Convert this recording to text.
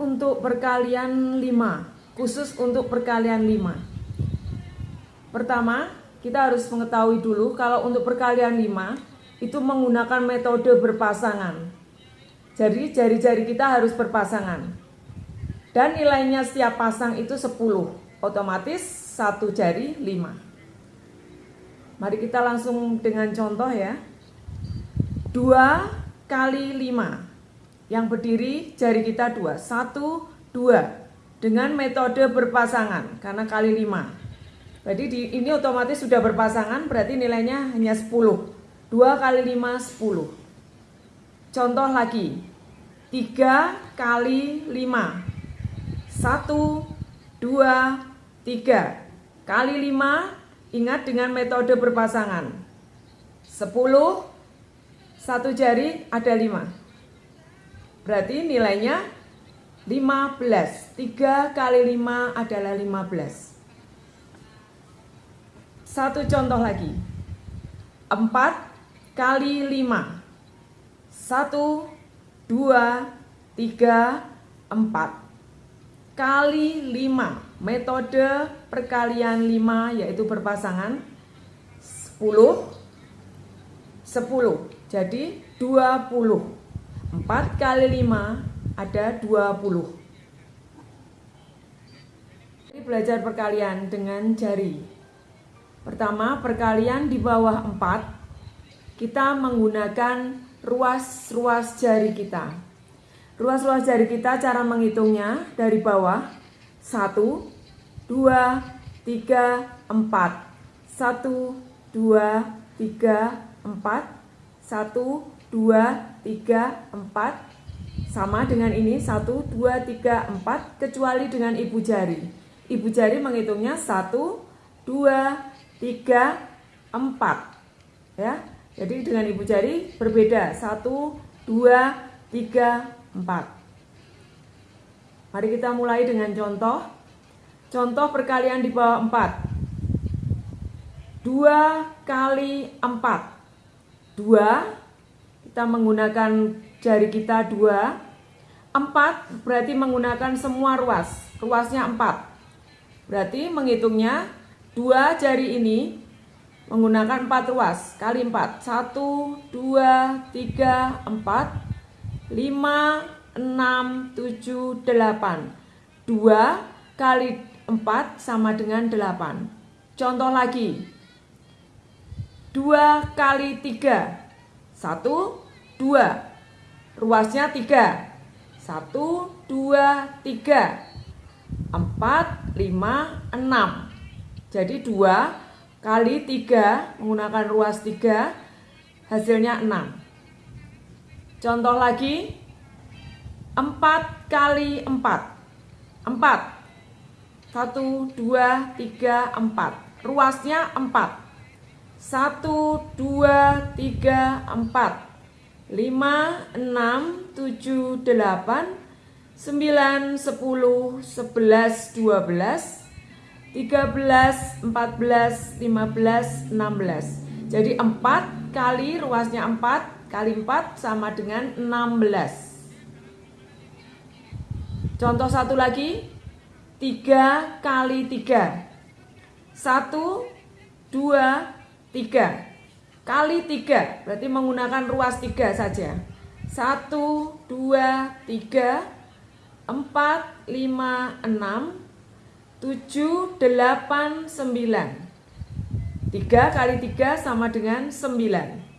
untuk perkalian 5, khusus untuk perkalian 5. Pertama, kita harus mengetahui dulu kalau untuk perkalian 5 itu menggunakan metode berpasangan. Jadi jari-jari kita harus berpasangan. Dan nilainya setiap pasang itu 10. Otomatis satu jari 5. Mari kita langsung dengan contoh ya. 2 kali 5 yang berdiri jari kita dua. Satu dua. Dengan metode berpasangan karena kali lima. Jadi di, ini otomatis sudah berpasangan berarti nilainya hanya 10 2 kali 5 10 contoh lagi. 3 kali 5 1 2 3 kali 5 ingat dengan metode berpasangan. 10 satu jari ada 5 Berarti nilainya 15. 3 kali 5 adalah 15. Satu contoh lagi. 4 kali 5. 1, 2, 3, 4. Kali 5. Metode perkalian 5 yaitu berpasangan 10 10. Jadi 20. 4 kali 5 ada 20 Ini belajar perkalian dengan jari. Pertama perkalian di bawah 4 Kita menggunakan ruas-ruas jari kita. Ruas-ruas jari kita cara menghitungnya dari bawah. 1, 2, 3, 4 1, 2, 3, 4 1, 2, 3, 4 sama dengan ini 1, 2, 3, 4 kecuali dengan ibu jari. Ibu jari menghitungnya 1, 2, 3, 4 ya jadi dengan ibu jari berbeda. 1, 2, 3, 4 mari kita mulai dengan contoh. Contoh perkalian di bawah 4 2 kali 4 2 kita menggunakan jari kita dua. Empat berarti menggunakan semua ruas. Ruasnya empat. Berarti menghitungnya dua jari ini menggunakan empat ruas. Kali empat. Satu dua tiga empat. Lima enam tujuh delapan. Dua kali empat sama dengan delapan. Contoh lagi. Dua kali tiga satu, dua. Ruasnya tiga. Satu, dua, tiga. Empat, lima, enam. Jadi dua kali tiga menggunakan ruas tiga hasilnya enam. Contoh lagi, empat kali empat. Empat. Satu, dua, tiga, empat. Ruasnya empat. 1, 2, 3, 4 5, 6, 7, 8 9, 10, 11, 12 13, 14, 15, 16 Jadi 4 kali ruasnya 4 kali 4 sama dengan 16 Contoh satu lagi. 3 kali 3 1, 2, 3 kali 3 berarti menggunakan ruas 3 saja. 1, 2, 3, 4, 5, 6, 7, 8, 9 3 kali 3 sama dengan 9